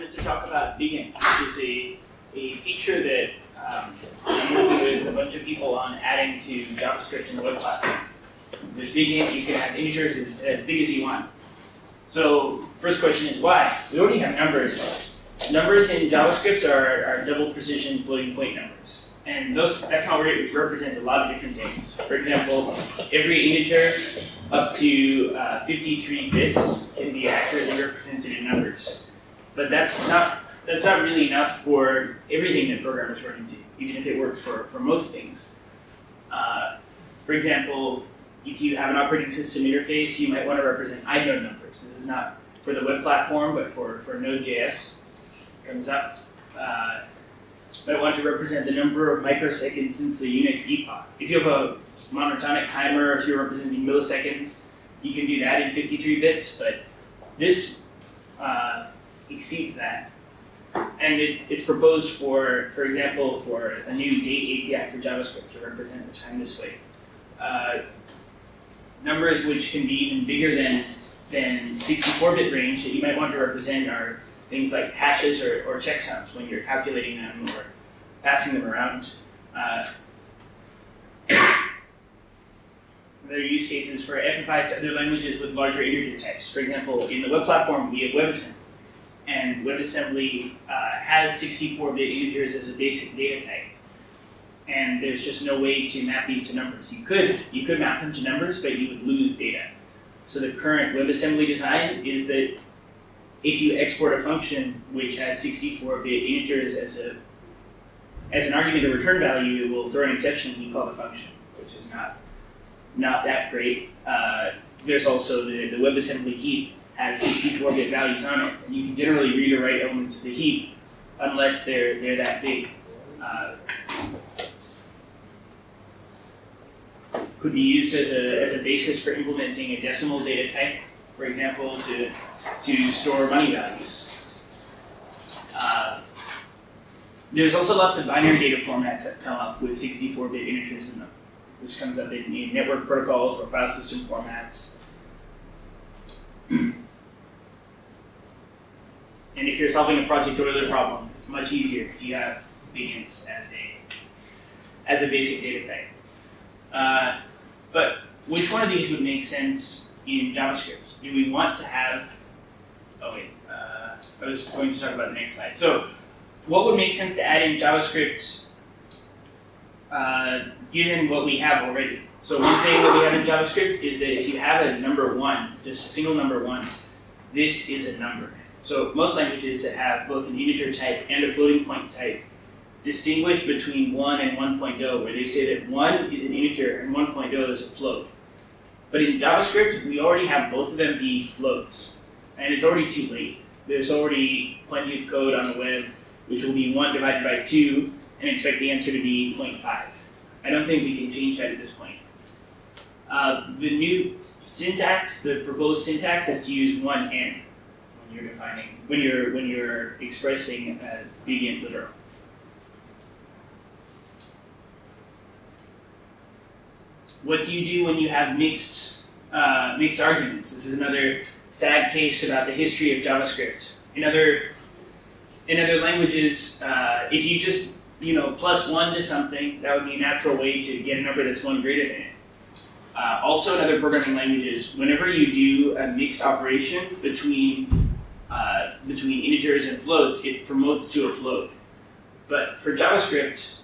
to talk about BigInt, which is a, a feature that um, I'm working with a bunch of people on adding to JavaScript the web platforms. There's BigInt, you can have integers as, as big as you want. So first question is why? We already have numbers. Numbers in JavaScript are, are double precision floating point numbers. And those that can already represent a lot of different things. For example, every integer up to uh, 53 bits can be accurately represented in numbers. But that's not that's not really enough for everything that programmers run into, even if it works for, for most things. Uh, for example, if you have an operating system interface, you might want to represent inode numbers. This is not for the web platform, but for, for Node.js. Comes up. Uh, might want to represent the number of microseconds since the Unix epoch. If you have a monotonic timer, if you're representing milliseconds, you can do that in 53 bits, but this uh, exceeds that. And it, it's proposed for, for example, for a new date API for JavaScript to represent the time this way. Uh, numbers which can be even bigger than, than 64-bit range that you might want to represent are things like hashes or, or checksums when you're calculating them or passing them around. Uh, there are use cases for FFIs to other languages with larger integer types. For example, in the web platform, we have WebAssembly. And WebAssembly uh, has 64-bit integers as a basic data type and there's just no way to map these to numbers. You could, you could map them to numbers, but you would lose data. So the current WebAssembly design is that if you export a function which has 64-bit integers as a as an argument of return value, it will throw an exception when you call the function, which is not not that great. Uh, there's also the, the WebAssembly heap has 64-bit values on it, you can generally read or write elements of the heap unless they're they're that big. Uh, could be used as a, as a basis for implementing a decimal data type, for example, to, to store money values. Uh, there's also lots of binary data formats that come up with 64-bit integers in them. This comes up in, in network protocols or file system formats. and if you're solving a Project Euler problem, it's much easier if you have BigInts as a, as a basic data type. Uh, but which one of these would make sense in JavaScript? Do we want to have, oh wait, uh, I was going to talk about the next slide. So what would make sense to add in JavaScript uh, given what we have already? So one thing that we have in JavaScript is that if you have a number one, just a single number one, this is a number. So most languages that have both an integer type and a floating point type distinguish between 1 and 1.0, where they say that 1 is an integer and 1.0 is a float. But in JavaScript, we already have both of them be floats, and it's already too late. There's already plenty of code on the web which will be 1 divided by 2 and expect the answer to be 0.5. I don't think we can change that at this point. Uh, the new syntax, the proposed syntax is to use 1n when you're defining, when you're, when you're expressing a BigInt literal. What do you do when you have mixed, uh, mixed arguments? This is another sad case about the history of JavaScript. In other, in other languages, uh, if you just you know plus one to something, that would be a natural way to get a number that's one greater than it. Uh, also, in other programming languages, whenever you do a mixed operation between uh, between integers and floats, it promotes to a float. But for JavaScript,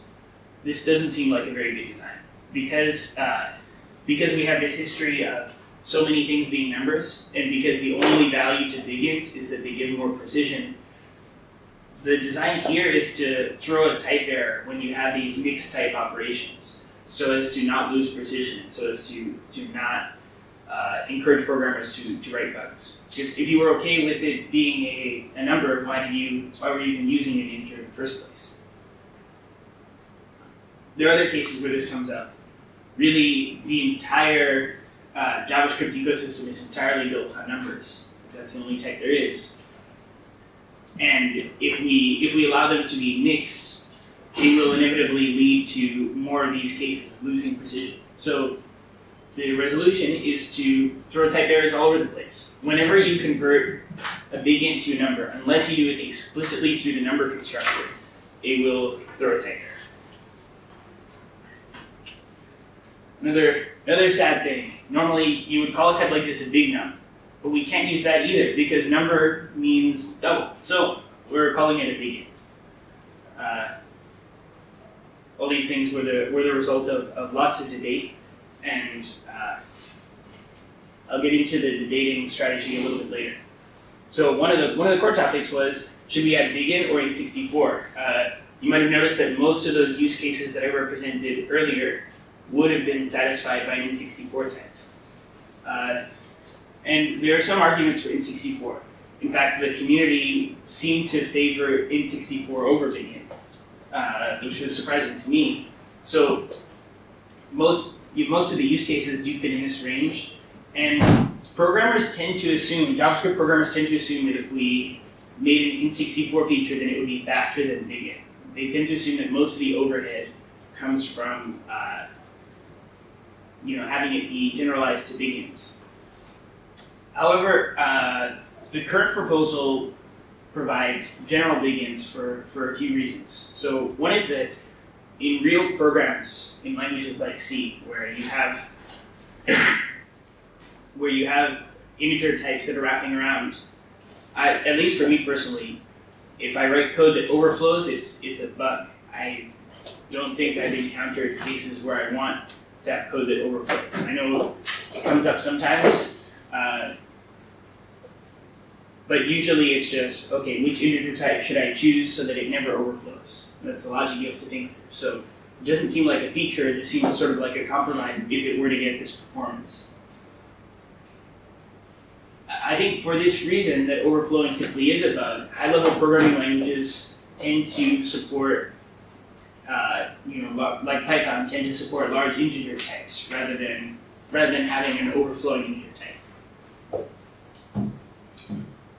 this doesn't seem like a very good design because uh, because we have this history of so many things being numbers, and because the only value to BigInts is that they give more precision, the design here is to throw a type error when you have these mixed type operations, so as to not lose precision, so as to, to not uh, encourage programmers to, to write bugs. Because if you were okay with it being a, a number, why did you why were you even using an integer in the first place? There are other cases where this comes up really the entire uh, JavaScript ecosystem is entirely built on numbers, because that's the only type there is. And if we if we allow them to be mixed, it will inevitably lead to more of these cases of losing precision. So the resolution is to throw type errors all over the place. Whenever you convert a big int to a number, unless you do it explicitly through the number constructor, it will throw a type error. Another, another sad thing, normally you would call a type like this a big num, but we can't use that either because number means double. So we're calling it a big int. Uh, all these things were the, were the results of, of lots of debate, and I'll get into the debating strategy a little bit later. So one of the one of the core topics was should we add int or int64? Uh, you might have noticed that most of those use cases that I represented earlier would have been satisfied by an int64 type. Uh, and there are some arguments for int64. In fact, the community seemed to favor int64 over bigint, uh, which was surprising to me. So most most of the use cases do fit in this range, and programmers tend to assume, JavaScript programmers tend to assume that if we made an int64 feature, then it would be faster than bigint. They tend to assume that most of the overhead comes from uh, you know, having it be generalized to bigints. However, uh, the current proposal provides general bigints for, for a few reasons. So one is that in real programs, in languages like C, where you have where you have integer types that are wrapping around, I, at least for me personally, if I write code that overflows, it's it's a bug. I don't think I've encountered cases where I want to have code that overflows. I know it comes up sometimes, uh, but usually it's just, okay, which integer type should I choose so that it never overflows? That's the logic you have to think through. So it doesn't seem like a feature, it just seems sort of like a compromise if it were to get this performance. I think for this reason that overflowing typically is a bug, high-level programming languages tend to support uh, you know, like Python, tend to support large integer types rather than rather than having an overflowing integer type.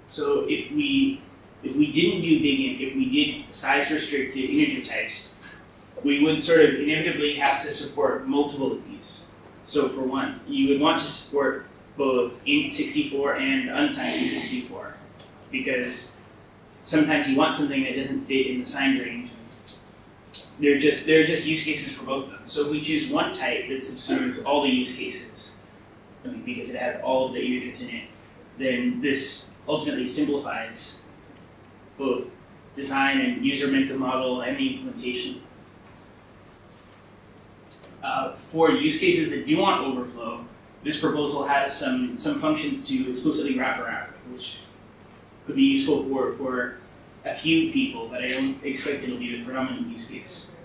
So if we if we didn't do big int, if we did size restricted integer types, we would sort of inevitably have to support multiple of these. So for one, you would want to support both int64 and unsigned int64 because sometimes you want something that doesn't fit in the signed range they're just they're just use cases for both of them. So if we choose one type that subsumes all the use cases, because it has all of the integers in it, then this ultimately simplifies both design and user mental model and the implementation. Uh, for use cases that do want overflow, this proposal has some some functions to explicitly wrap around, which could be useful for for a few people, but I don't expect it'll be the predominant use case.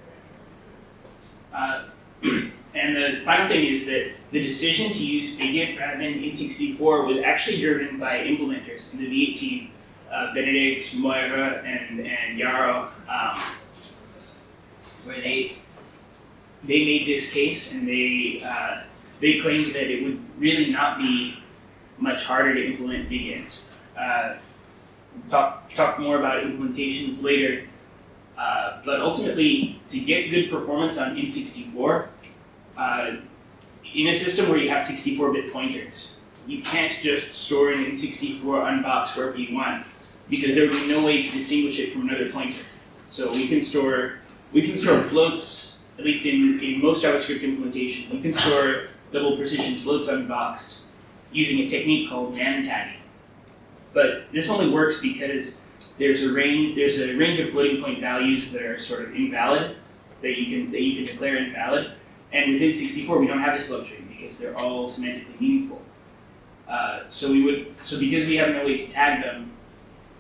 Uh, and the final thing is that the decision to use Bigint rather than int64 was actually driven by implementers in the V8 team, uh, Benedict, Moira, and, and Yarrow, um, where they they made this case and they uh, they claimed that it would really not be much harder to implement Bigint. Uh, talk talk more about implementations later. Uh, but ultimately, to get good performance on int64, uh, in a system where you have 64-bit pointers, you can't just store an int64 unbox wherever you want, because there would be no way to distinguish it from another pointer. So we can store we can store floats, at least in, in most JavaScript implementations, you can store double precision floats unboxed using a technique called nan tagging. But this only works because there's a range there's a range of floating point values that are sort of invalid that you can that you can declare invalid. And with int64 we don't have this luxury because they're all semantically meaningful. Uh, so we would so because we have no way to tag them,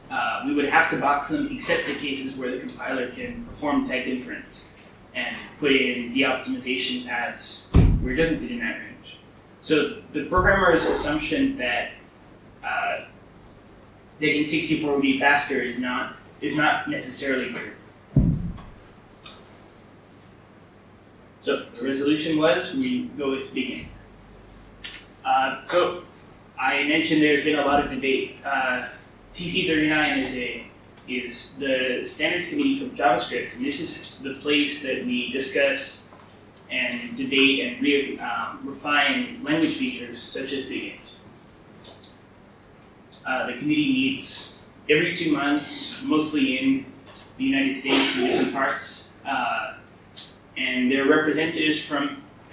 uh, we would have to box them except the cases where the compiler can perform type inference and put in de-optimization paths where it doesn't fit in that range. So the programmer's assumption that uh, that int64 would be faster is not is not necessarily true. So the resolution was we go with bigint. Uh, so I mentioned there's been a lot of debate. Uh, TC39 is a is the standards committee from JavaScript, and this is the place that we discuss and debate and re, um, refine language features such as bigint. Uh, the committee meets every two months, mostly in the United States in different parts. Uh, and there are representatives from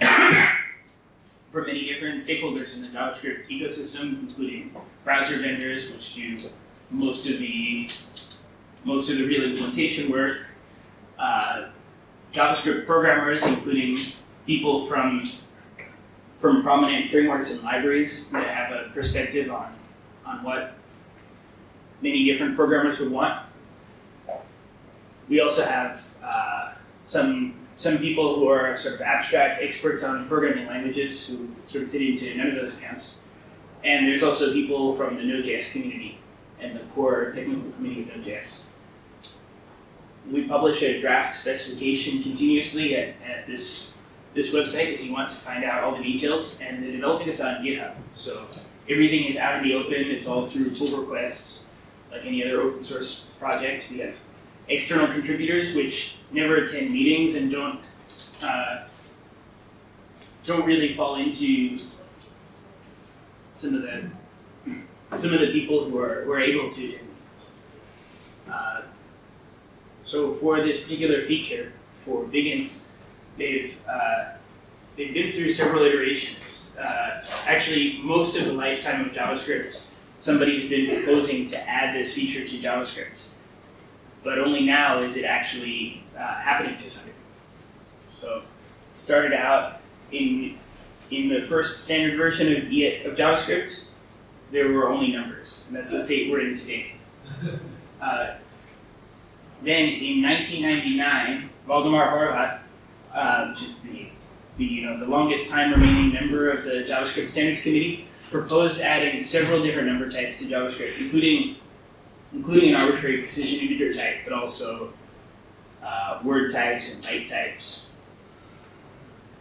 from many different stakeholders in the JavaScript ecosystem, including browser vendors, which do most of the most of the real implementation work, uh, JavaScript programmers, including people from from prominent frameworks and libraries that have a perspective on on what many different programmers would want. We also have uh, some some people who are sort of abstract experts on programming languages who sort of fit into none of those camps. And there's also people from the Node.js community and the core technical community of Node.js. We publish a draft specification continuously at, at this, this website if you want to find out all the details. And the development is on GitHub. So everything is out in the open. It's all through pull requests, like any other open source project. We have external contributors which never attend meetings and don't uh, don't really fall into some of the some of the people who are who are able to attend meetings. Uh, so for this particular feature for BigInts, they've uh, they've been through several iterations. Uh, actually, most of the lifetime of JavaScript, somebody's been proposing to add this feature to JavaScript but only now is it actually uh, happening to some degree. So it started out in in the first standard version of, of JavaScript, there were only numbers, and that's the state we're in today. Uh, then in 1999, Waldemar Horwat, uh, which is the, the, you know, the longest time remaining member of the JavaScript Standards Committee, proposed adding several different number types to JavaScript, including including an arbitrary precision integer type, but also uh, word types and byte types.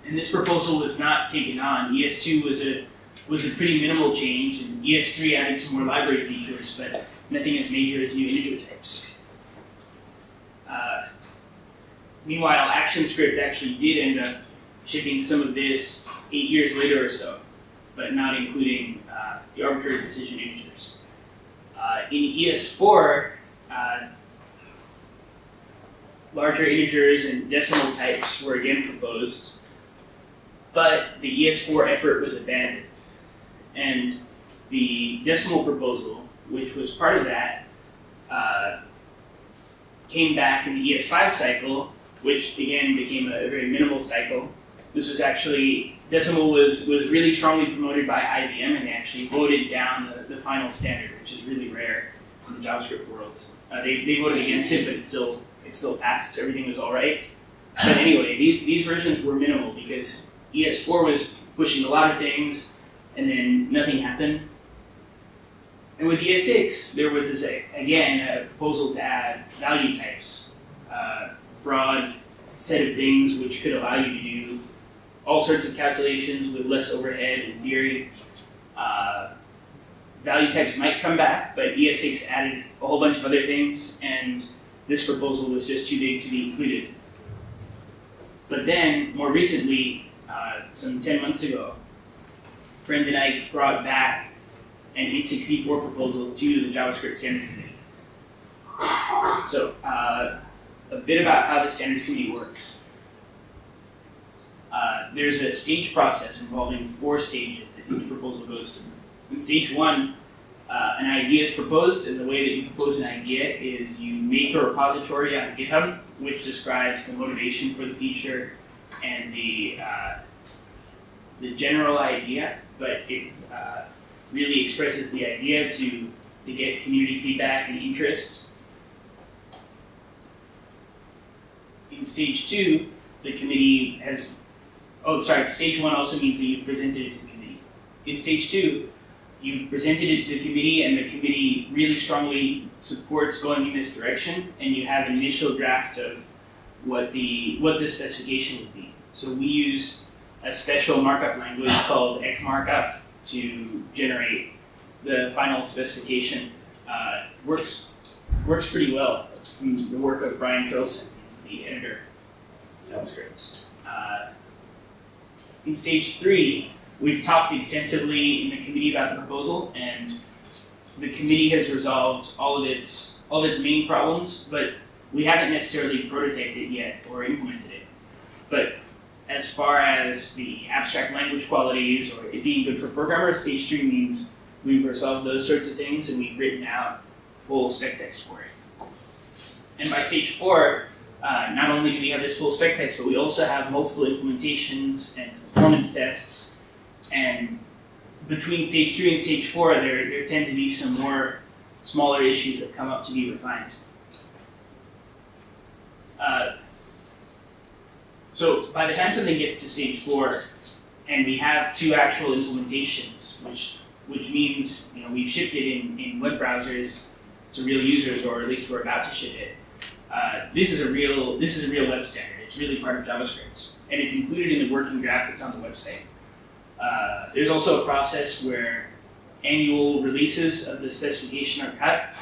And this proposal was not taken on. ES2 was a was a pretty minimal change, and ES3 added some more library features, but nothing as major as new integer types. Uh, meanwhile, ActionScript actually did end up shipping some of this eight years later or so, but not including uh, the arbitrary precision integers. Uh, in ES4, uh, larger integers and decimal types were again proposed, but the ES4 effort was abandoned. And the decimal proposal, which was part of that, uh, came back in the ES5 cycle, which again became a very minimal cycle. This was actually, decimal was, was really strongly promoted by IBM and they actually voted down the, the final standard, which is really rare in the JavaScript world. Uh, they, they voted against it, but it still, it still passed, everything was all right. But anyway, these, these versions were minimal because ES4 was pushing a lot of things and then nothing happened. And with ES6, there was this, again, a proposal to add value types, uh, broad set of things which could allow you to do all sorts of calculations with less overhead in theory. Uh, value types might come back, but ES6 added a whole bunch of other things, and this proposal was just too big to be included. But then, more recently, uh, some 10 months ago, Brendan Eich brought back an Int64 proposal to the JavaScript Standards Committee. So, uh, a bit about how the Standards Committee works. Uh, there's a stage process involving four stages that each proposal goes through. In stage one, uh, an idea is proposed, and the way that you propose an idea is you make a repository on GitHub, which describes the motivation for the feature and the uh, the general idea, but it uh, really expresses the idea to to get community feedback and interest. In stage two, the committee has Oh, sorry, stage one also means that you've presented it to the committee. In stage two, you've presented it to the committee and the committee really strongly supports going in this direction and you have an initial draft of what the what the specification would be. So we use a special markup language called ECMARKUP to generate the final specification. Uh, works works pretty well from the work of Brian Terlson, the editor JavaScript. Uh, in stage three, we've talked extensively in the committee about the proposal, and the committee has resolved all of its all of its main problems, but we haven't necessarily prototyped it yet or implemented it. But as far as the abstract language qualities or it being good for programmers, stage three means we've resolved those sorts of things and we've written out full spec text for it. And by stage four, uh, not only do we have this full spec text, but we also have multiple implementations and performance tests. And between stage three and stage four, there, there tend to be some more smaller issues that come up to be refined. Uh, so by the time something gets to stage four, and we have two actual implementations, which which means you know we've shipped it in, in web browsers to real users, or at least we're about to ship it. Uh, this is a real this is a real web standard. It's really part of JavaScript, and it's included in the working draft that's on the website. Uh, there's also a process where annual releases of the specification are cut,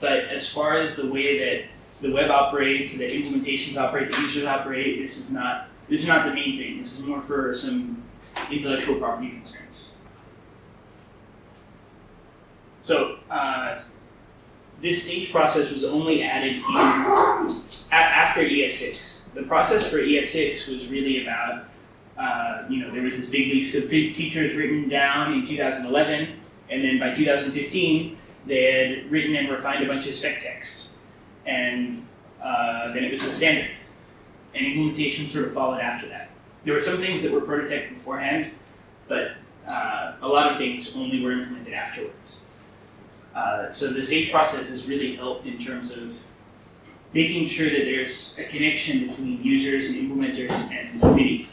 but as far as the way that the web operates, the implementations operate, the users operate, this is not this is not the main thing. This is more for some intellectual property concerns. So uh, this stage process was only added in after ES6. The process for ES6 was really about, uh, you know, there was this big list of fe- features written down in 2011, and then by 2015, they had written and refined a bunch of spec text. And uh, then it was the standard. And implementation sort of followed after that. There were some things that were prototyped beforehand, but uh, a lot of things only were implemented afterwards. Uh, so the stage process has really helped in terms of making sure that there's a connection between users and implementers and committee.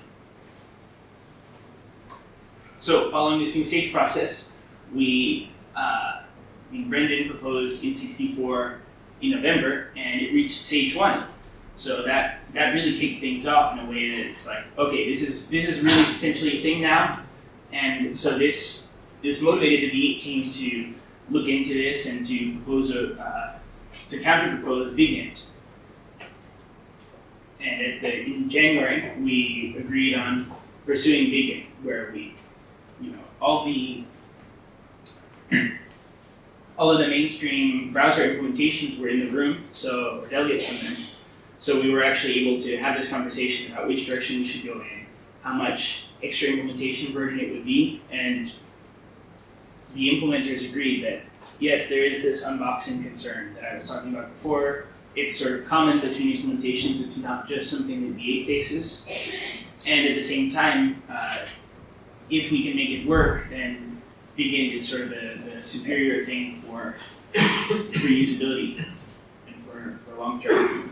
So following this new stage process, we, uh, Brendan proposed Int64 in November, and it reached stage one. So that that really kicked things off in a way that it's like, okay, this is this is really potentially a thing now, and so this this motivated the V8 team to look into this and to propose a uh, to counter propose BigInt. And at the, in January, we agreed on pursuing BigInt, where we, you know, all the all of the mainstream browser implementations were in the room, so or delegates from them. So we were actually able to have this conversation about which direction we should go in, how much extra implementation burden it would be, and the implementers agreed that yes, there is this unboxing concern that I was talking about before. It's sort of common between implementations. It's not just something that V8 faces. And at the same time, uh, if we can make it work, then BigInt is sort of the, the superior thing for, for usability and for, for long term.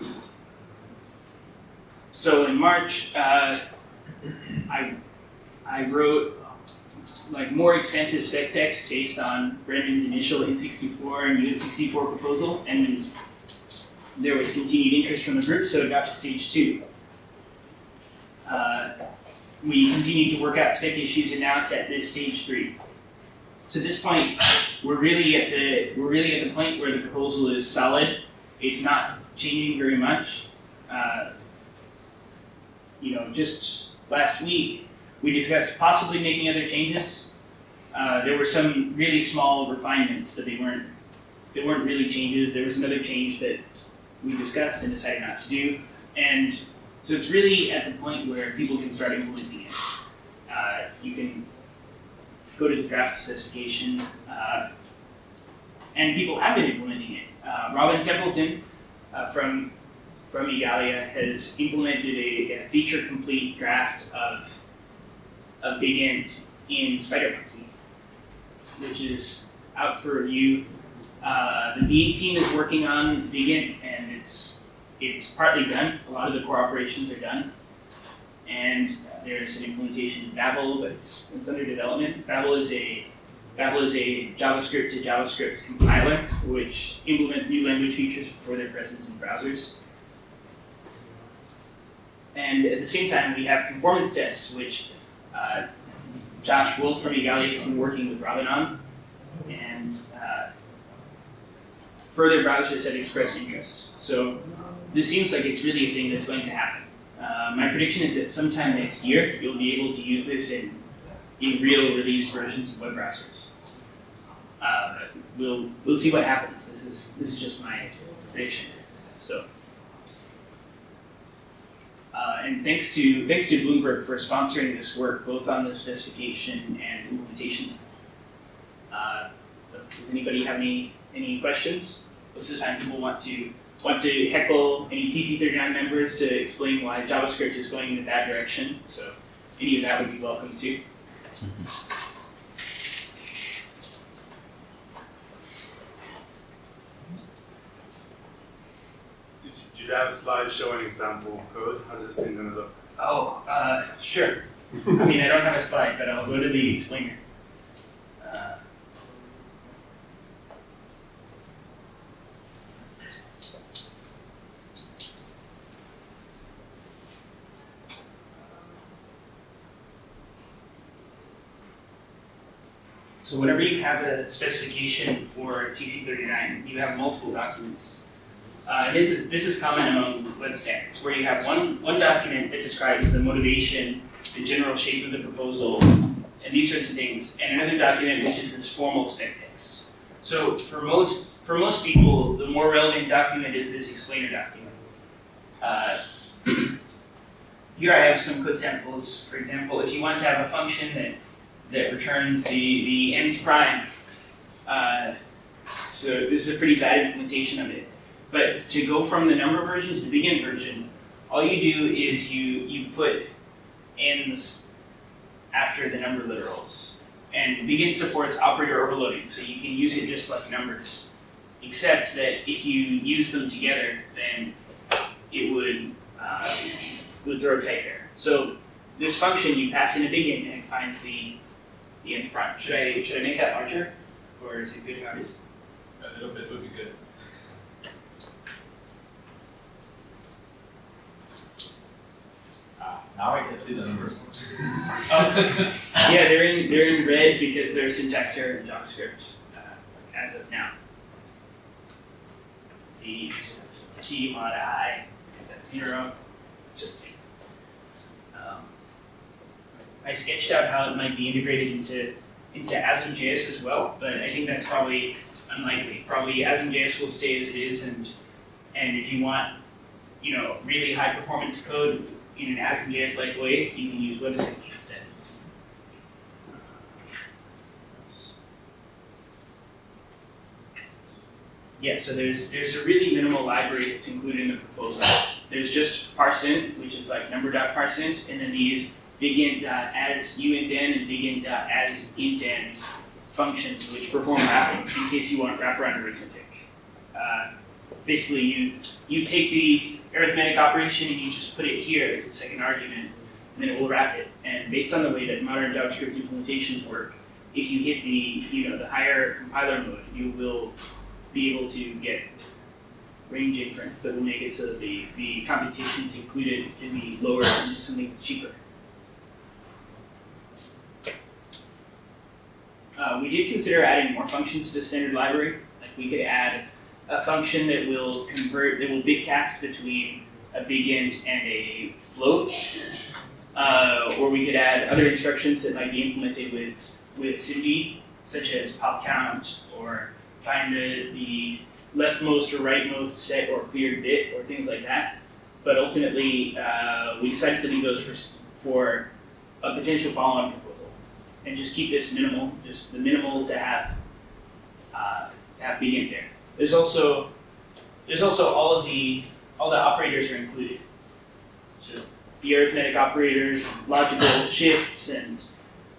So in March, uh, I, I wrote like more expensive spec text based on Brendan's initial Int64 and Uint64 proposal, and there was continued interest from the group, so it got to stage two. Uh, we continued to work out spec issues, and now it's at this stage three. So at this point, we're really at the we're really at the point where the proposal is solid. It's not changing very much. Uh, you know, just last week we discussed possibly making other changes. Uh, there were some really small refinements, but they weren't they weren't really changes. There was another change that we discussed and decided not to do, and so it's really at the point where people can start implementing it. Uh, you can go to the draft specification, uh, and people have been implementing it. Uh, Robin Templeton uh, from from Igalia has implemented a, a feature complete draft of of BigInt in SpiderMonkey, which is out for review. Uh, the V8 team is working on BigInt, and it's it's partly done. A lot of the core operations are done, and there's an implementation in Babel, but it's, it's under development. Babel is a Babel is a JavaScript to JavaScript compiler, which implements new language features before they're present in browsers. And at the same time, we have conformance tests, which uh, Josh Wolf from Igalia has been working with Robin on, and uh, further browsers have expressed interest. So this seems like it's really a thing that's going to happen. Uh, my prediction is that sometime next year you'll be able to use this in, in real release versions of web browsers. Uh, we'll we'll see what happens. This is this is just my prediction. So. Uh, and thanks to thanks to Bloomberg for sponsoring this work, both on the specification and implementations. Uh, does anybody have any any questions? Most of the time, people want to want to heckle any TC39 members to explain why JavaScript is going in a bad direction. So any of that would be welcome too. You have a slide showing example code? How does this thing gonna look? Oh, uh, sure. I mean, I don't have a slide, but I'll go to the explainer. Uh, So whenever you have a specification for TC39, you have multiple documents. Uh, this is this is common among web standards, where you have one one document that describes the motivation, the general shape of the proposal, and these sorts of things, and another document which is this formal spec text. So for most for most people, the more relevant document is this explainer document. Uh, here I have some code samples. For example, if you want to have a function that that returns the the nth prime, uh, so this is a pretty bad implementation of it. But to go from the number version to the BigInt version, all you do is you you put n's after the number literals. And BigInt supports operator overloading, so you can use it just like numbers. Except that if you use them together, then it would uh, would throw a type error. So this function you pass in a BigInt and it finds the the nth prime. Should I should I make that larger, or is it good how it is? A little bit would be good. Now I can see the numbers. Oh, yeah, they're in they're in red because they're syntax error in JavaScript uh, as of now. Let's t mod i, that's zero. Um, I sketched out how it might be integrated into into ASM.js as well, but I think that's probably unlikely. Probably ASM.js will stay as it is, and and if you want, you know, really high performance code in an ASM.js like way, you can use WebAssembly instead. Yeah, so there's there's a really minimal library that's included in the proposal. There's just parseInt, which is like number.parseInt, and then these BigInt.as uintn and BigInt.as intn functions which perform wrapping in case you want wraparound arithmetic. Uh, basically, you you take the arithmetic operation and you just put it here as the second argument, and then it will wrap it. And based on the way that modern JavaScript implementations work, if you hit the you know the higher compiler mode, you will be able to get range inference that will make it so that the, the computations included can be lowered into something that's cheaper. Uh, we did consider adding more functions to the standard library. Like we could add a function that will convert, that will bitcast between a big int and a float. Uh, or we could add other instructions that might be implemented with, with SIMD, such as pop count or find the, the leftmost or rightmost set or cleared bit or things like that. But ultimately, uh, we decided to leave those for, for a potential follow-on proposal and just keep this minimal, just the minimal to have uh, to have BigInt there. There's also there's also all of the all the operators are included. Just the arithmetic operators, logical shifts, and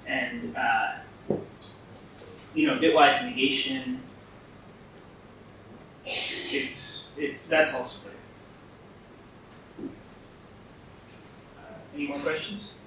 and uh, you know bitwise negation, it's it's that's also there. Uh, any more questions?